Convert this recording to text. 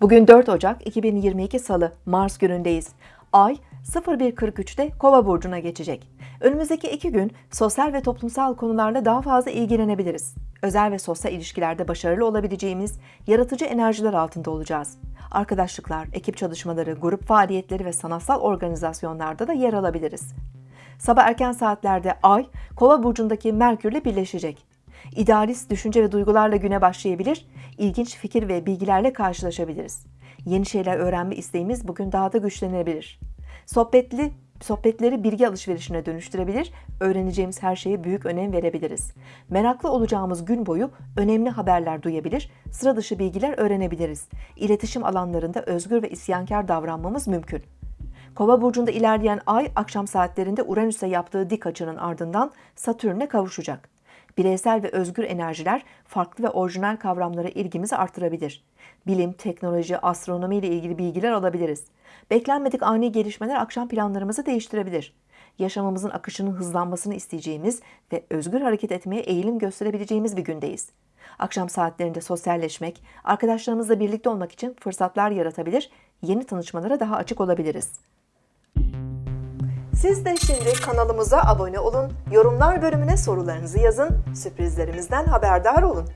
Bugün 4 Ocak 2022 Salı, Mars günündeyiz. Ay 01.43'te Kova burcuna geçecek. Önümüzdeki iki gün sosyal ve toplumsal konularla daha fazla ilgilenebiliriz. Özel ve sosyal ilişkilerde başarılı olabileceğimiz yaratıcı enerjiler altında olacağız. Arkadaşlıklar, ekip çalışmaları, grup faaliyetleri ve sanatsal organizasyonlarda da yer alabiliriz. Sabah erken saatlerde Ay, Kova burcundaki Merkürle birleşecek. İdealist düşünce ve duygularla güne başlayabilir, ilginç fikir ve bilgilerle karşılaşabiliriz. Yeni şeyler öğrenme isteğimiz bugün daha da güçlenebilir. Sohbetli sohbetleri bilgi alışverişine dönüştürebilir, öğreneceğimiz her şeye büyük önem verebiliriz. Meraklı olacağımız gün boyu önemli haberler duyabilir, sıra dışı bilgiler öğrenebiliriz. İletişim alanlarında özgür ve isyankar davranmamız mümkün. Kova burcunda ilerleyen ay akşam saatlerinde Uranüs'e yaptığı dik açının ardından Satürn'e kavuşacak. Bireysel ve özgür enerjiler farklı ve orijinal kavramlara ilgimizi artırabilir. Bilim, teknoloji, astronomi ile ilgili bilgiler alabiliriz. Beklenmedik ani gelişmeler akşam planlarımızı değiştirebilir. Yaşamımızın akışının hızlanmasını isteyeceğimiz ve özgür hareket etmeye eğilim gösterebileceğimiz bir gündeyiz. Akşam saatlerinde sosyalleşmek, arkadaşlarımızla birlikte olmak için fırsatlar yaratabilir, yeni tanışmalara daha açık olabiliriz. Siz de şimdi kanalımıza abone olun, yorumlar bölümüne sorularınızı yazın, sürprizlerimizden haberdar olun.